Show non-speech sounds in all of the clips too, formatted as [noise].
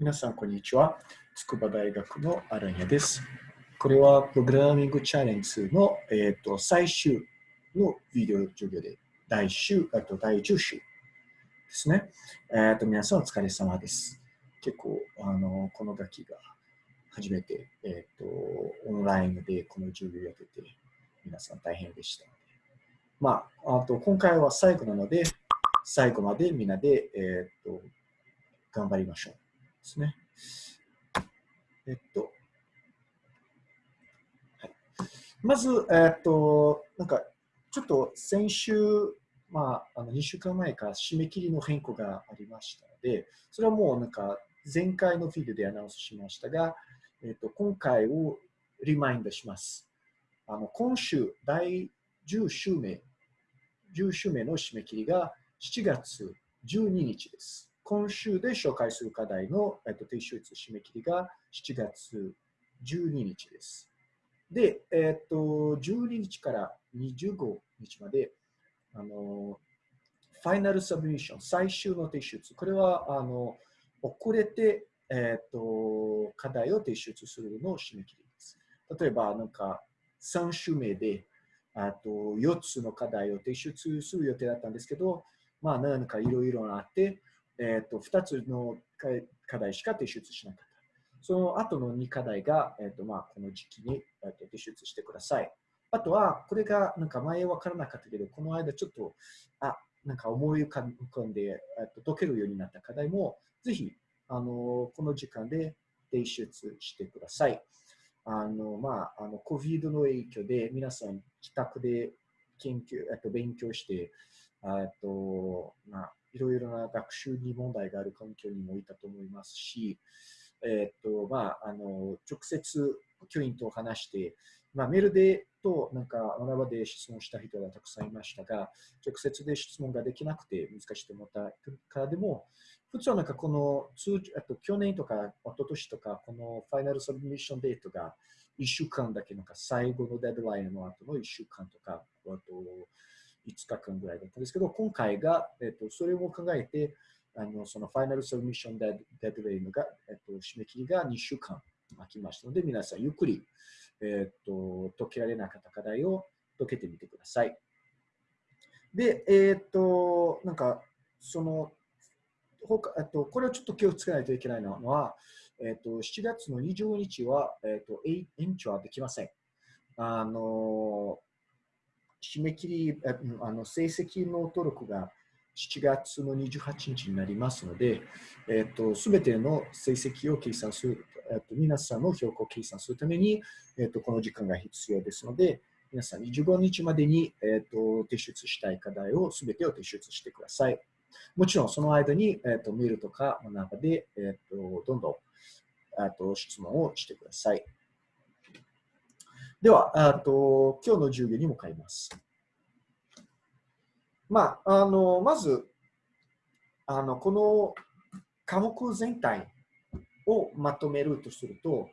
皆さん、こんにちは。筑波大学のアランヤです。これはプログラミングチャレンジの、えーと、最終のビデオ授業で第週あと第10週ですね。えーと、皆さんお疲れ様です。結構、あのこの楽器が初めて、えーと、オンラインでこの授業をやってて、皆さん大変でした。まあ、あと今回は最後なので、最後までみんなで、えー、と頑張りましょう。ですね。えっと、はい、まず、え、っと、なんか、ちょっと先週、まあ、あの2週間前から締め切りの変更がありましたので、それはもうなんか前回のフィードでアナウンスしましたが、えっと、今回をリマインドします。あの今週、第10週目、10週目の締め切りが7月12日です。今週で紹介する課題の、えっと、提出締め切りが7月12日です。で、えっと、12日から25日まで、あの、ファイナルサブミッション、最終の提出。これは、あの、遅れて、えっと、課題を提出するのを締め切りです。例えば、なんか、3週目で、あと4つの課題を提出する予定だったんですけど、まあ、何かいろいろあって、えーと、2つの課題しか提出しなかった。その後の2課題が、えーとまあ、この時期に、えーと、提出してください。あとは、これがなんか前分からなかったけど、この間ちょっと、あ、なんか思い浮かんで、えー、と解けるようになった課題も、ぜひ、あのこの時間で提出してください。あの、まあ、あの、COVID の影響で皆さん自宅で研究、えっと、勉強して、えっと、まあ、いろいろな学習に問題がある環境にもいたと思いますし、えっと、まあ、あの、直接教員と話して、まあ、メールでと、なんか、学ばで質問した人がたくさんいましたが、直接で質問ができなくて難しいと思ったからでも、普通はなんかこの通あと去年とか一昨年とか、この final submission date が1週間だけなんか最後のデッドラインの後の1週間とか、あと5日間ぐらいだったんですけど、今回が、えっと、それを考えて、あのその final submission deadline が、えっと、締め切りが2週間空きましたので、皆さんゆっくり、えっと、解けられなかった課題を解けてみてください。で、えっと、なんか、その、他えっと、これをちょっと気をつけないといけないのは、えっと、7月の20日は、えっと、延長はできません。あの、締め切り、あの成績の登録が7月の28日になりますので、えっと、すべての成績を計算する、えっと、皆さんの評価を計算するために、えっと、この時間が必要ですので、皆さん25日までに、えっと、提出したい課題をすべてを提出してください。もちろんその間に、えっと、メールとかの中で、えっと、どんどんあと質問をしてください。では、あと今日の授業に向かいます。まあ、あのまずあの、この科目全体をまとめるとすると、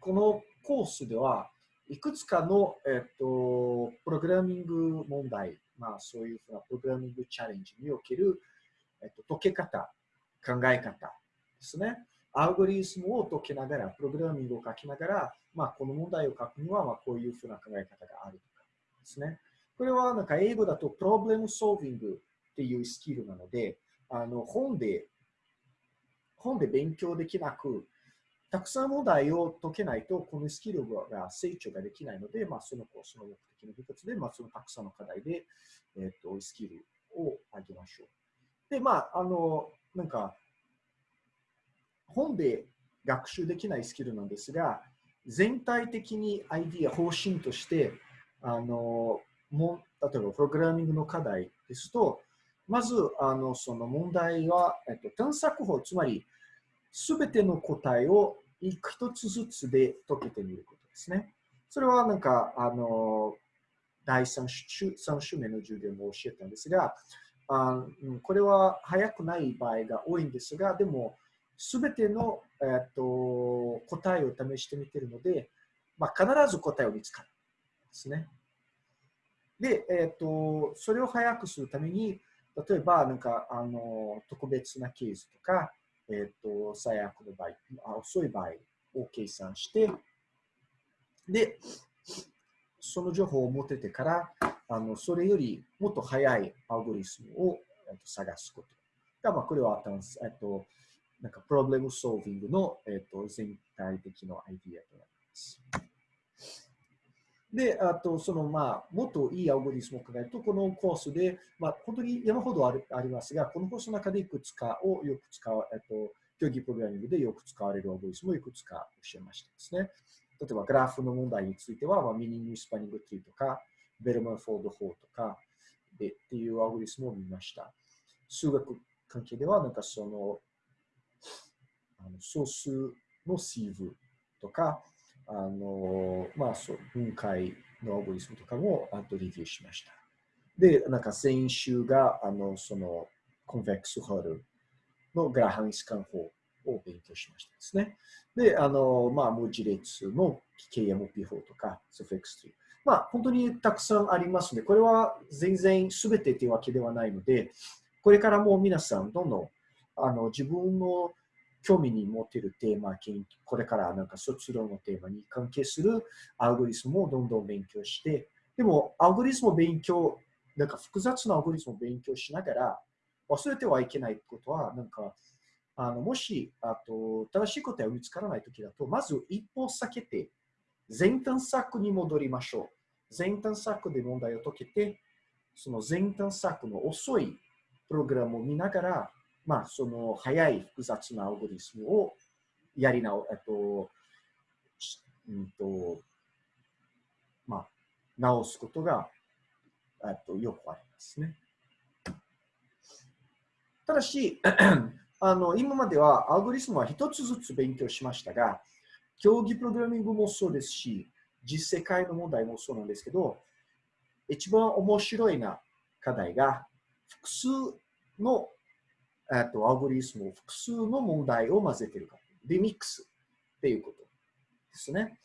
このコースではいくつかの、えっと、プログラミング問題、まあ、そういうふうなプログラミングチャレンジにおける、えっと、解け方、考え方ですね。アルゴリズムを解きながら、プログラミングを書きながら、まあ、この問題を書くには、まあ、こういうふうな考え方があるとかですね。これはなんか英語だとプロブレムソービングっていうスキルなので、あの本で、本で勉強できなく、たくさん問題を解けないと、このスキルが成長ができないので、まあ、そのコースの目的の一つで、まあ、そのたくさんの課題で、えっ、と、スキルを上げましょう。で、まあ、あの、なんか、本で学習できないスキルなんですが、全体的にアイディア、方針として、あの、も例えばプログラミングの課題ですと、まずあのその問題は、えっと、探索法、つまりすべての答えを一つずつで解けてみることですね。それはなんか、あの、第3週 ,3 週目の授業も教えたんですが、あこれは早くない場合が多いんですが、でも、すべての、えっと、答えを試してみているので、まあ、必ず答えを見つかるんですね。で、えっ、と、それを早くするために、例えば、なんか、あの、特別なケースとか、えっ、と、最悪の場合、あ遅い場合を計算して、で、その情報を持っててから、あのそれよりもっと早いアルゴリスムを、えっと、探すことが、まあ、これは、えっと、なんか、プロブレムソービングの、えっと、全体的なアイディアとなります。で、あと、その、まあ、もっといいアルゴリスムを考えると、このコースで、まあ、本当に山ほどあるありますが、このコースの中でいくつかをよく使う、えっと、競技プログラミングでよく使われるアルゴリスムをいくつか教えましたですね。例えば、グラフの問題については、まあ、 minimum spanning tree とか、ベルマンフォード法とかでっていうアルゴリスムを見ました。数学関係では、なんかその、あの素数のシーブとか、あの、まあ、そう分解のアゴリスムとかもあとレビューしました。で、なんか先週が、あの、その、コンベックスホールのグラハンスカン法を勉強しましたですね。で、あの、まあ、文字列の KMP 法とか、SFX3。まあ、本当にたくさんありますので、これは全然全てというわけではないので、これからも皆さん、どんどんあの自分の興味に持っているテーマ、これからなんか卒論のテーマに関係するアルゴリスムをどんどん勉強して、でも、アルゴリスムを勉強、なんか複雑なアルゴリスムを勉強しながら、忘れてはいけないことは、なんか、あのもしあと正しい答えが見つからないときだと、まず一歩避けて、全探索に戻りましょう。全探索で問題を解けて、その全探索の遅いプログラムを見ながら、まあ、その早い複雑なアルゴリスムをやり直、えっと、うんと、まあ、直すことが、えっと、よくありますね。ただし、[clears throat] あの今まではアルゴリスムは一つずつ勉強しましたが、競技プログラミングもそうですし、実世界の問題もそうなんですけど、一番面白いな課題が複数のえっと、アゴリスムを複数の問題を混ぜてるか。リミックスっていうことですね。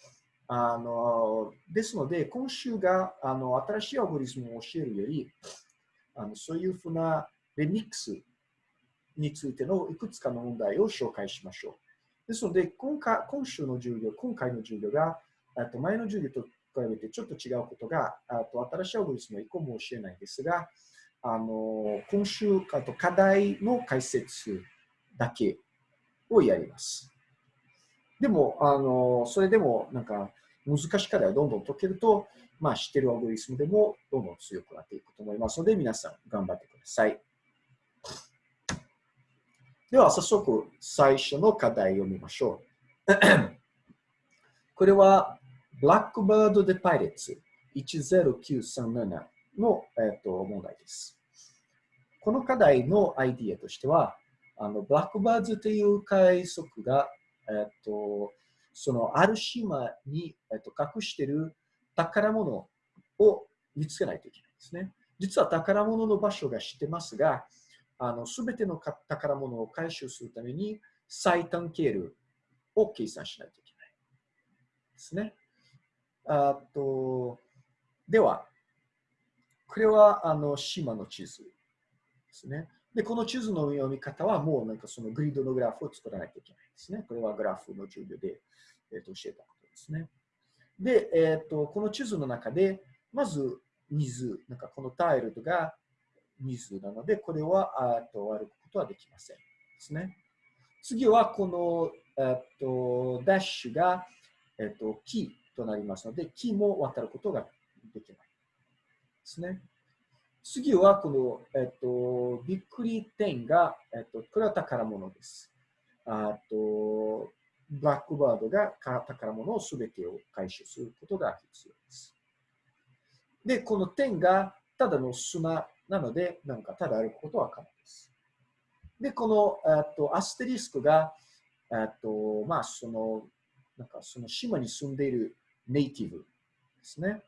あのですので、今週があの新しいアゴリスムを教えるより、あのそういうふうなリミックスについてのいくつかの問題を紹介しましょう。ですので、今回今週の授業、今回の授業が、と前の授業と比べてちょっと違うことが、と新しいアゴリスムは1個も教えないですが、あの今週かと課題の解説だけをやります。でも、あのそれでもなんか難しい課題をどんどん解けると、まあ、知ってるアルゴリスムでもどんどん強くなっていくと思いますので、皆さん頑張ってください。では、早速最初の課題を見ましょう。[clears throat] これは、Blackbird the Pirates 10937の、えー、と問題です。この課題のアイディアとしては、あのブラックバーズという海賊が、えー、とそのある島に、えー、と隠している宝物を見つけないといけないんですね。実は宝物の場所が知ってますが、あの全ての宝物を回収するために最短経路を計算しないといけないですね。あとでは、これはあの島の地図ですね。で、この地図の読み方はもうなんかそのグリッドのグラフを作らないといけないですね。これはグラフの授業で、えー、と教えたことですね。で、えーと、この地図の中で、まず水、なんかこのタイルが水なので、これはあと歩くことはできません。ですね。次はこの、えーと、ダッシュが、えーと木となりますので、木も渡ることができない。ですね。次はこの、えっと、びっくり点が、えっと、これは宝物です。あと、ブラックバードが宝物をすべてを回収することが必要です。で、この点がただの砂なので、なんかただ歩くことは可能です。で、この、えっと、アステリスクが、えっと、まあ、その、なんかその島に住んでいるネイティブですね。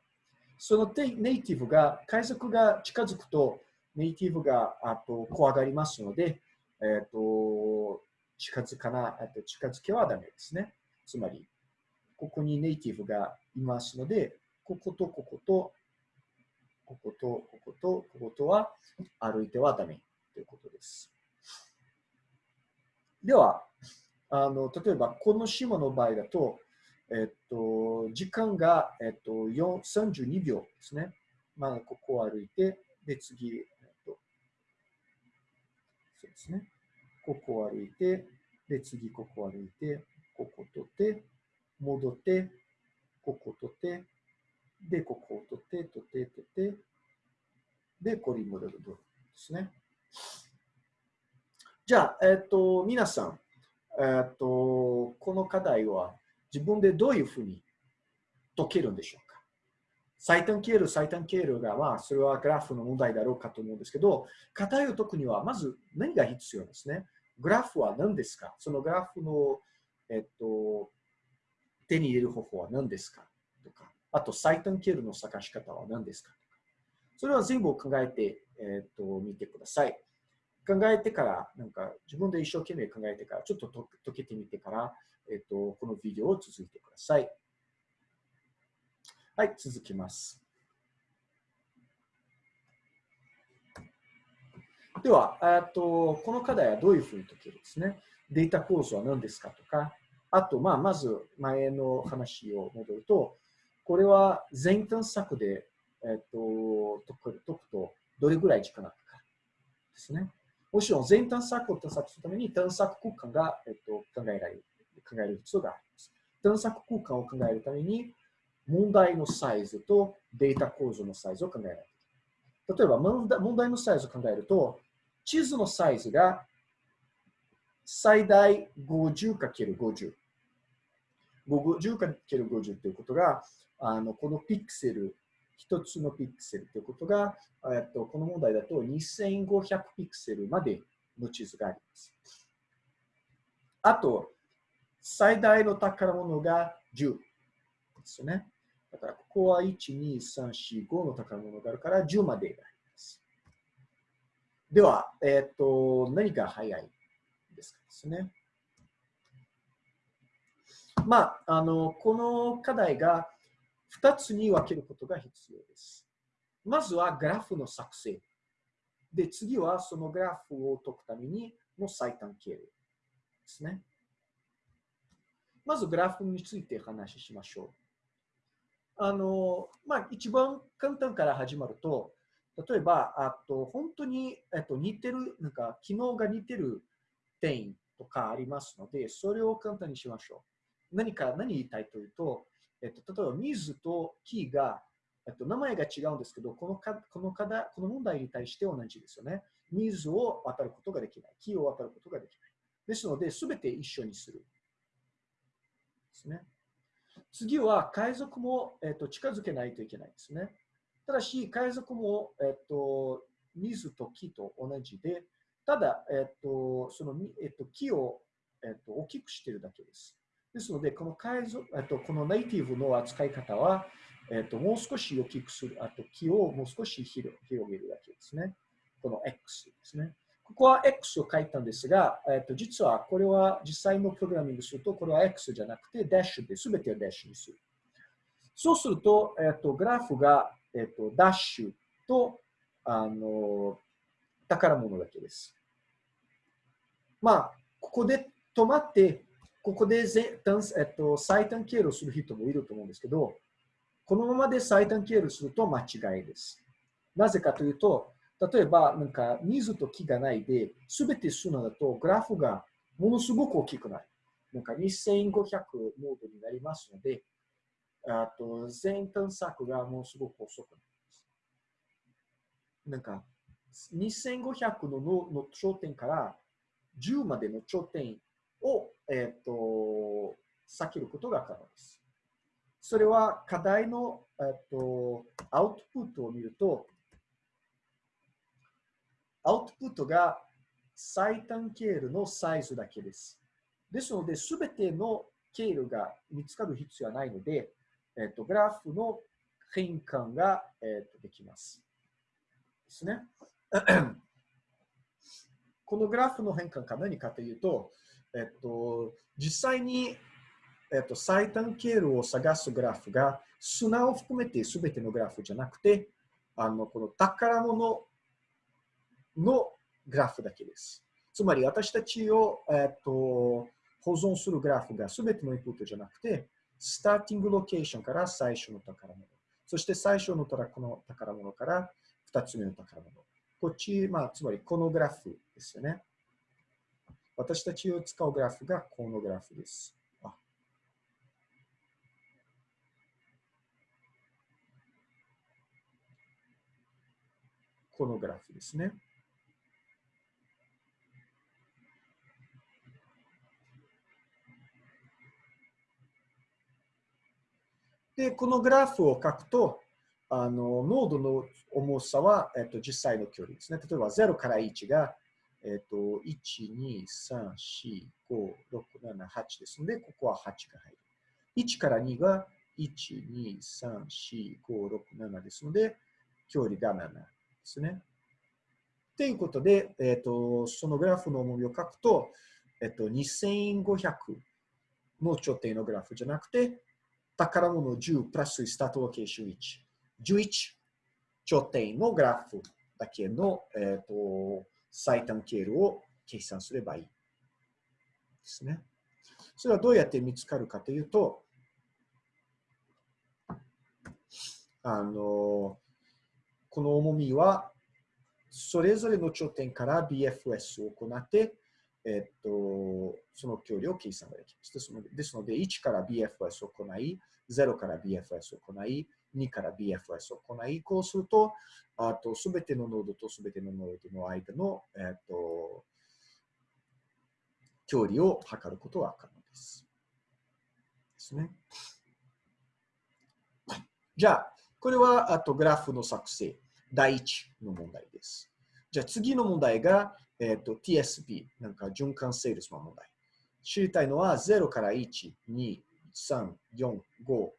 そのネイティブが、海賊が近づくと、ネイティブがあと怖がりますので、えっ、ー、と近づかな、と近づけはダメですね。つまり、ここにネイティブがいますので、こことここと、こことここと、こことは歩いてはダメということです。では、あの例えばこの島の場合だと、えっと、時間が、えっと、32秒ですね。まあ、ここを歩いて、で、次、えっと、そうですね。ここを歩いて、で、次、ここを歩いて、ここを取って、戻って、ここを取って、で、ここを取って、取って、取って、で、これに戻るですね。じゃあ、えっと、皆さん、えっと、この課題は自分でどういうふうに解けるんでしょうか？最短経路、最短経路が、まあ、それはグラフの問題だろうかと思うんですけど、課題を解くには、まず何が必要ですね？グラフは何ですか？そのグラフの、えっと、手に入れる方法は何ですか？とか、あと最短経路の探し方は何ですか？とか、それは全部考えて、えっと、見てください。考えてから、なんか自分で一生懸命考えてから、ちょっと解けてみてから、えっと、このビデオを続いてください。はい、続きます。では、と、この課題はどういうふうに解けるんですね。データ構造は何ですかとか、あと、まあ、まず前の話を戻ると、これは全探索で、えっと、解くとどれぐらい時間がかかるですね。もちろん全探索を探索するために探索空間が、えっと、考えられる、考える必要があります。探索空間を考えるために、問題のサイズとデータ構造のサイズを考えられる。例えば、問題のサイズを考えると、地図のサイズが最大 50×50。50×50 ということが、あのこのピクセル一つのピクセルということが、えっと、この問題だと2500ピクセルまでの地図があります。あと、最大の宝物が10ですね。だから、ここは1、2、3、4、5の宝物があるから10までがあります。では、えっ、と、何が早いですかですね。まあ、あの、この課題が2つに分けることが必要です。まずはグラフの作成。で、次はそのグラフを解くためにの最短経路ですね。まずグラフについて話しましょう。あの、まあ、一番簡単から始まると、例えば、あと本当に、えっと、似てる、なんか機能が似てる点とかありますので、それを簡単にしましょう。何か、何言いたいというと、えっと、例えば水と木が、えっと、名前が違うんですけど、このかこの課題この問題に対して同じですよね。水を渡ることができない。木を渡ることができない。ですので、すべて一緒にする。ですね。次は海賊も、えっと、近づけないといけないですね。ただし、海賊も、えっと、水と木と同じで、ただ、えっと、その、えっと、木を、えっと、大きくしているだけです。ですので、この海賊、えっと、このネイティブの扱い方は、えっと、もう少し大きくする、あと木をもう少し広げるだけですね。この X ですね。ここは X を書いたんですが、えっと、実はこれは実際のプログラミングすると、これは X じゃなくて、ダッシュで全てをダッシュにする。そうすると、えっと、グラフが、えっと、ダッシュと、あの、宝物だけです。まあ、ここで止まって、ここで、えっと、最短経路する人もいると思うんですけど、このままで最短経路すると間違いです。なぜかというと、例えば、なんか水と木がないで、すべて数のだと、グラフがものすごく大きくなる。なんか2500モードになりますので、あと全探索がものすごく遅くなります。なんか、2500のの頂点から10までの頂点を、えっ、ー、と、避けることが可能です。それは課題の、えっ、ー、と、アウトプットを見ると、アウトプットが最短経路のサイズだけです。ですので、すべての経路が見つかる必要はないので、えっ、ー、と、グラフの変換が、えっとできます。ですね。[clears throat] このグラフの変換が何かというと、えっと、実際に、えっと、最短経路を探すグラフが砂を含めて全てのグラフじゃなくて、あのこの宝物のグラフだけです。つまり私たちを、えっと保存するグラフが全てのインプットじゃなくて、スターティングロケーションから最初の宝物。そして最初の宝物から2つ目の宝物。こっち、まあ、つまりこのグラフですよね。私たちを使うグラフがこのグラフです。このグラフですね。で、このグラフを書くと、あのノードの重さは、えっと、実際の距離ですね。例えば0から1が、えっと、1、2、3、4、5、6、7、8ですので、ここは8が入る。1から2が1、2、3、4、5、6、7ですので、距離が7ですね。ということで、えっと、そのグラフの重みを書くと、えっと、2500の頂点のグラフじゃなくて、宝物10プラススタートロケーション1。11頂点のグラフだけの、えーと、最短経路を計算すればいいですね。それはどうやって見つかるかというと、あの、この重みは、それぞれの頂点から BFS を行って、えっと、その距離を計算ができます。ですので、ですので1から BFS を行い、0から BFS を行い、2から BFS を行い、こうすると、あと、すべてのノードとすべてのノードの間の、えっと、距離を測ることが可能です。ですね。じゃあ、これは、あと、グラフの作成、第一の問題です。じゃあ、次の問題が、えっ、と、TSP、なんか循環セールスの問題。知りたいのは0から1、2、3、4、5、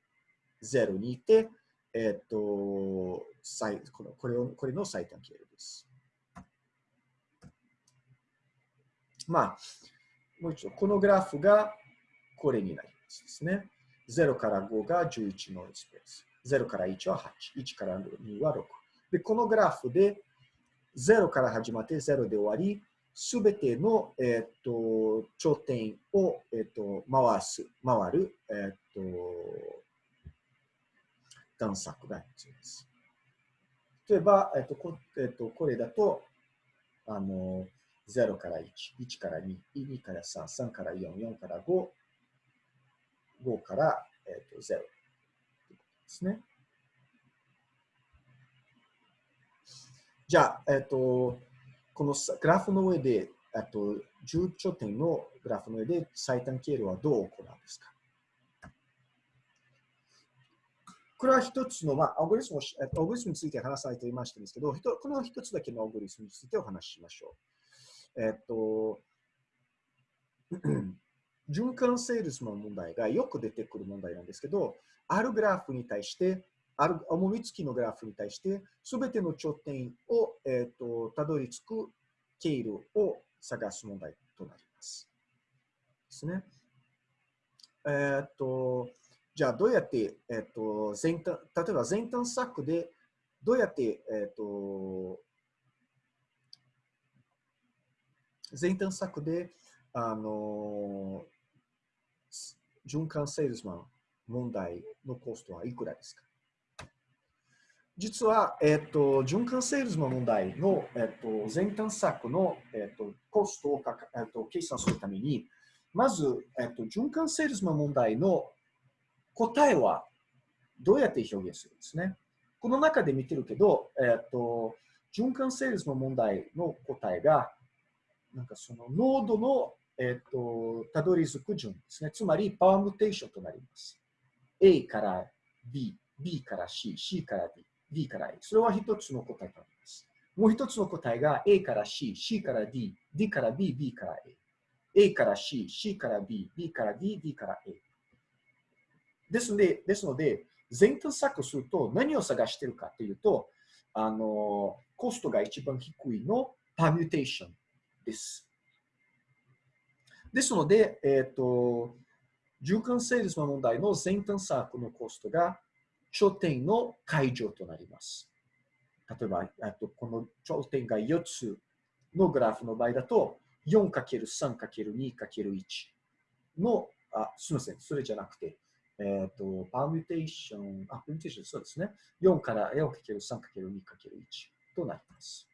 0にいて、えっ、ー、と、このこれをこれの最短経路です。まあ、もう一度、このグラフがこれになりますですね。0から5が11のスペース。0から1は8。1から2は6。で、このグラフで0から始まって0で終わり、すべての、えっ、と頂点を、えっ、と回す、回る、えっ、と探索が必要です。例えば、えっ、とこえっとこれだと、あの、0から1、1から2、2から3、3から4、4から5、5から、えっと0ですね。じゃあ、えっ、と、このグラフの上で、えっと、10頂点のグラフの上で最短経路はどう行うんですか？これは一つの、まあ、アオグリスムアオグリスムについて話されていましたんですけど、この一つだけのアオグリスムについてお話ししましょう。えっと、[clears throat] 循環セールスの問題がよく出てくる問題なんですけど、あるグラフに対してある重み付きのグラフに対して、すべての頂点を、えーと、たどり着く経路を探す問題となります。ですね。えっ、と、じゃあどうやって、えっ、と、前端、例えば前端策で、どうやって、えっ、と、前端策で、あの、循環セールスマン問題のコストはいくらですか？実は、えっ、と、循環セールスの問題の、えっ、と、前端策の、えっ、と、コストをかか、えっ、と、計算するために、まず、えっ、と、循環セールスの問題の答えはどうやって表現するんですね？この中で見てるけど、えっ、と、循環セールスの問題の答えが、なんかそのノードの、えっ、と、たどり着く順ですね。つまり、パワームテーションとなります。A から B、B から C、C から D。D から A。それは一つの答えとなります。もう一つの答えが A から C、C から D、D から B、B から A。A から C、C から B、B から D、D から A。ですので、ですので全探索すると何を探しているかというと、あの、コストが一番低いのパミュテーションです。ですので、えっ、ー、と、循環セールスの問題の全探索のコストが頂点の解除となります。例えば、あとこの頂点が4つのグラフの場合だと、4×3×2×1 の、あ、すみません、それじゃなくて、えっ、ー、と、パーミュテーション、あ、パーミュテーション、そうですね。4から 4×3×2×1 となります。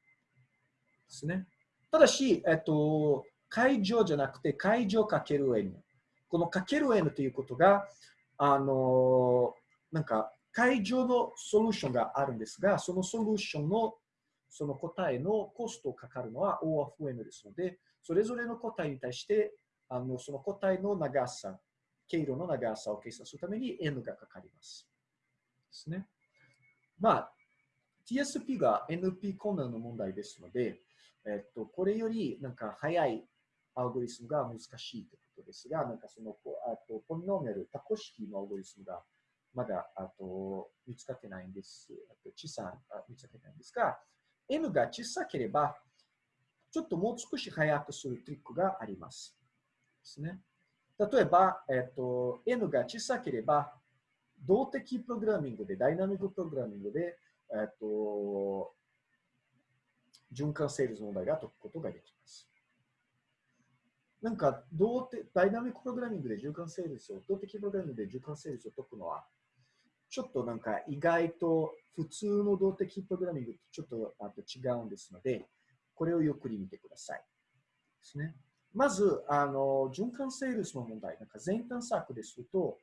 ですね。ただし、えっ、ー、と、解乗じゃなくて、解乗 ×n。この ×n ということが、あの、なんか、解乗のソリューションがあるんですが、そのソリューションのその答えのコストをかかるのは O of N ですので、それぞれの答えに対して、あのその答えの長さ、経路の長さを計算するために N がかかります。ですね。まあ、TSP が NP コーナーの問題ですので、えっと、これよりなんか早いアルゴリスムが難しいということですが、なんかその、あと、 polynomial、多項式のアルゴリスムがまだ、あと、見つかってないんです。あと、小さあ見つかってないんですが、N が小さければ、ちょっともう少し早くするトリックがあります。ですね。例えば、えっと、N が小さければ、動的プログラミングで、ダイナミックプログラミングで、えっと、循環セールス問題が解くことができます。なんか、動的、ダイナミックプログラミングで循環セールスを、動的プログラミングで循環セールスを解くのは、ちょっとなんか意外と普通の動的プログラミングとちょっとあと違うんですので、これをゆっくり見てください。ですね。まず、あの、循環セールスの問題、なんか全探索ですと、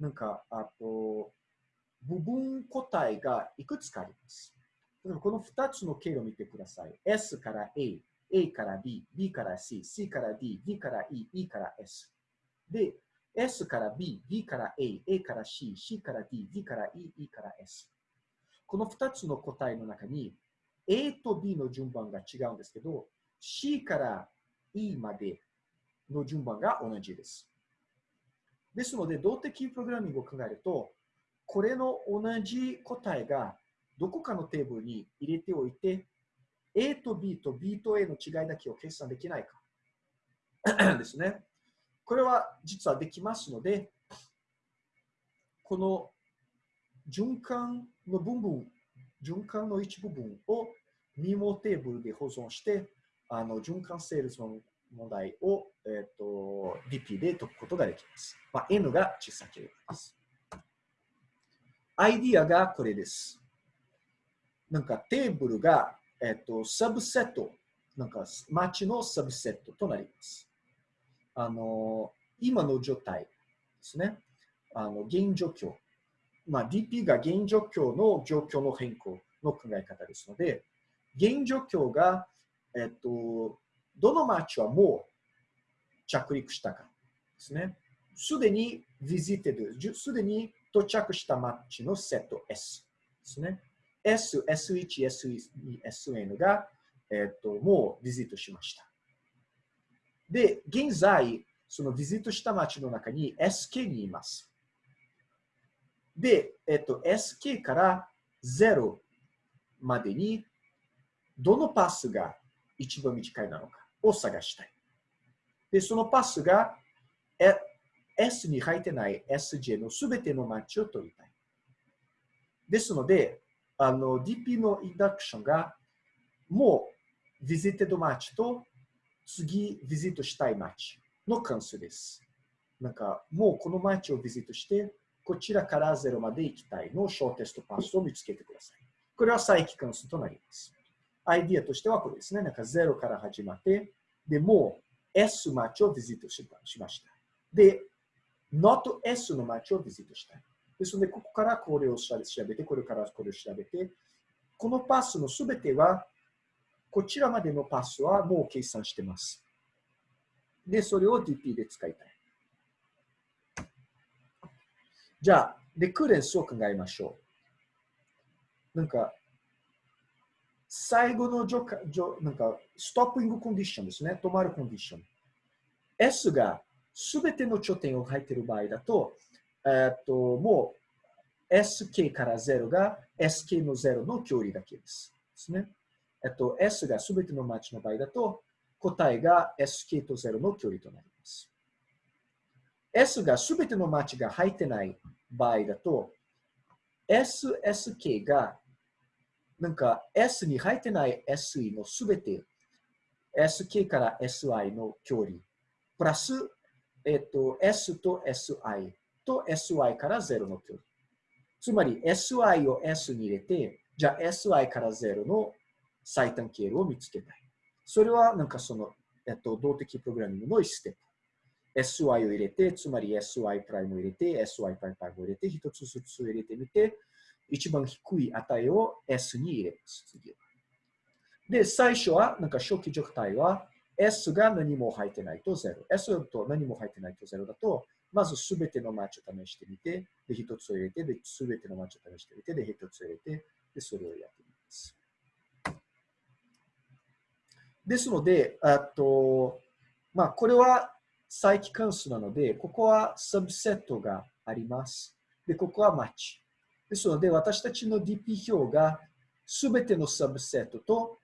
なんか、あと、部分個体がいくつかあります。この2つの経路を見てください。S から A、A から B、B から C、C から D、D から E、E から S。で、S から B、B から A、A から C、C から D、D から E、E から S。この2つの答えの中に A と B の順番が違うんですけど、C から E までの順番が同じです。ですので、動的プログラミングを考えると、これの同じ答えがどこかのテーブルに入れておいて、A と B と B と A の違いだけを計算できないか [clears throat] ですね。これは実はできますので、この循環の部分、循環の一部分をミモテーブルで保存して、あの循環セールスの問題を、えーと、DP で解くことができます。まあ、N が小さければです。アイディアがこれです。なんかテーブルが、えっ、ー、とサブセット、なんか街のサブセットとなります。あの、今の状態ですね。あの、現状況。まあ、DP が現状況の状況の変更の考え方ですので、現状況が、えっと、どの街はもう着陸したかですね。すでに visited、すでに到着した街のセット S ですね。S、S1、S2、SN が、えっと、もうビジットしました。で、現在、そのビジットした街の中に SK にいます。で、えっと、SK から0までに、どのパスが一番短いなのかを探したい。で、そのパスが、S に入ってない SJ のすべての街を取りたい。ですので、あの、DP のインダクションが、もう、ビジットマッチと次、ビジットしたい街の関数です。なんか、もうこの街をビジットして、こちらから0まで行きたいの小テストパスを見つけてください。これは再帰関数となります。アイディアとしてはこれですね。なんか0から始まって、で、もう S 街をビジットしました。で、not S の街をビジットしたい。ですので、ここからこれを調べて、これからこれを調べて、このパスのすべてはこちらまでのパスはもう計算してます。で、それを DP で使いたい。じゃあ、レクーレンスを考えましょう。なんか、最後のジョジョなんかストッピングコンディションですね。止まるコンディション。S がすべての頂点を入っている場合だと、えっと、もう SK から0が SK の0の距離だけです。ですね。えっと、S がすべてのマッチの場合だと、答えが SK と0の距離となります。S がすべてのマッチが入ってない場合だと、SSK がなんか S に入ってない SE のすべて sk から si の距離、プラス、えっと、s と si と sy から0の距離。つまり sy を s に入れて、じゃあ sy から0の最短経路を見つけたい。それはなんかその、えっと、動的プログラミングの1ステップ。sy を入れて、つまり sy プライムを入れて、sy プライムを入れて、一つずつ入れてみて、一番低い値を s に入れます。次で、最初は、なんか初期状態は、S が何も入ってないと0。S と何も入ってないと0だと、まずすべてのマッチを試してみて、で、一つを入れて、で、すべてのマッチを試してみて、で、一つを入れて、で、それをやってみます。ですので、あと、まあ、これは再帰関数なので、ここはサブセットがあります。で、ここはマッチ。ですので、私たちの DP 表がすべてのサブセットと、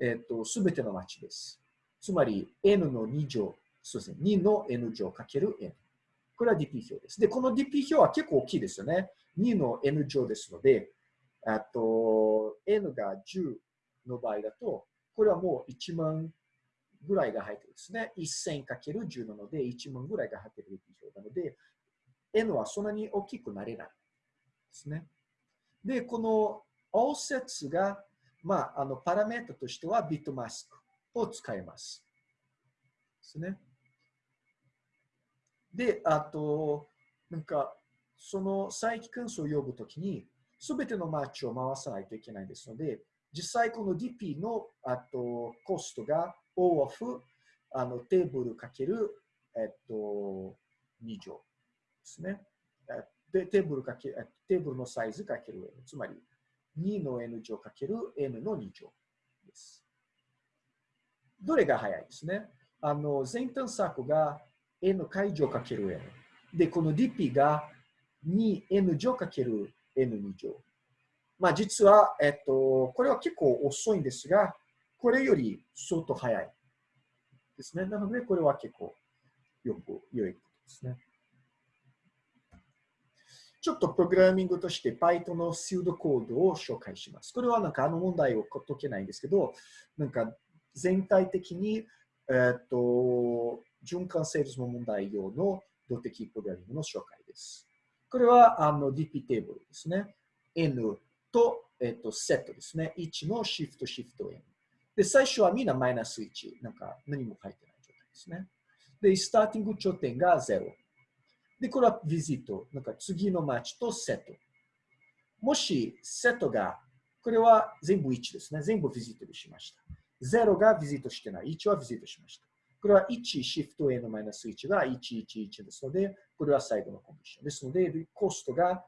えっ、ー、と、すべてのマッチです。つまり、n の2乗、そうですね、2の n 乗かける n。これは DP 表です。で、この DP 表は結構大きいですよね。2の n 乗ですので、あと、n が10の場合だと、これはもう1万ぐらいが入ってるんですね。1000×10 なので、1万ぐらいが入ってる DP 表なので、n はそんなに大きくなれないですね。で、この offset が、まあ、あのパラメータとしてはビットマスクを使います。ですね。で、あと、なんか、その再帰関数を呼ぶときに、すべてのマッチを回さないといけないですので、実際この DP のあとコストが O of あのテーブルかける、えっと、2乗ですね。でテーブルかけテーブルのサイズかける N。つまり2の N 乗かける N の2乗です。どれが早いですね？あの前端策が N 解乗かける N。で、この DP が 2N 乗かける N2 乗。まあ実は、えっと、これは結構遅いんですが、これより相当早いですね。なので、これは結構よく良いことですね。ちょっとプログラミングとして Python のシュードコードを紹介します。これはなんかあの問題を解けないんですけど、なんか全体的に、えっと、循環セールスの問題用の動的プログラミングの紹介です。これはあの DP テーブルですね。N と、えっと、セットですね。1のシフト、シフト N。で、最初はみんなマイナス1。なんか何も書いてない状態ですね。で、スターティング頂点が0。で、これはビジット。なんか次のマッチとセット。もし、セットが、これは全部1ですね。全部ビジットしました。0がビジットしてない。1はビジットしました。これは1、シフト A のマイナス1が111ですので、これは最後のコンディションですので、コストが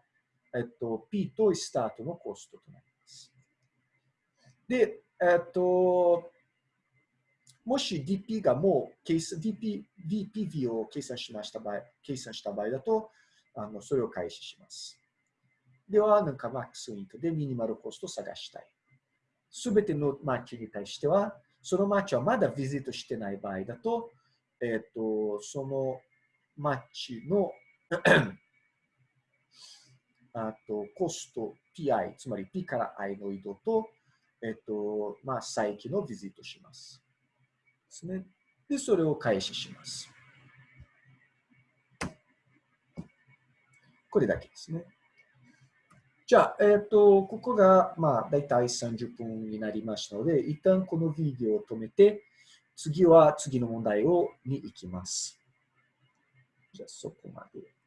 えっと、P とスタートのコストとなります。で、えっと、もし DP がもう計算、DP、DPV を計算しました場合、計算した場合だと、あのそれを開始します。では、なんかマックスイントでミニマルコストを探したい。すべてのマッチに対しては、そのマッチはまだビジットしてない場合だと、えっと、そのマッチの [clears throat] あとコスト PI、つまり P から I の移動と、えっと、まあ、再起のビジットします。ですね。で、それを開始します。これだけですね。じゃあ、えっ、と、ここが、まあ、だいたい30分になりましたので、一旦このビデオを止めて、次は次の問題をに行きます。じゃあ、そこまで。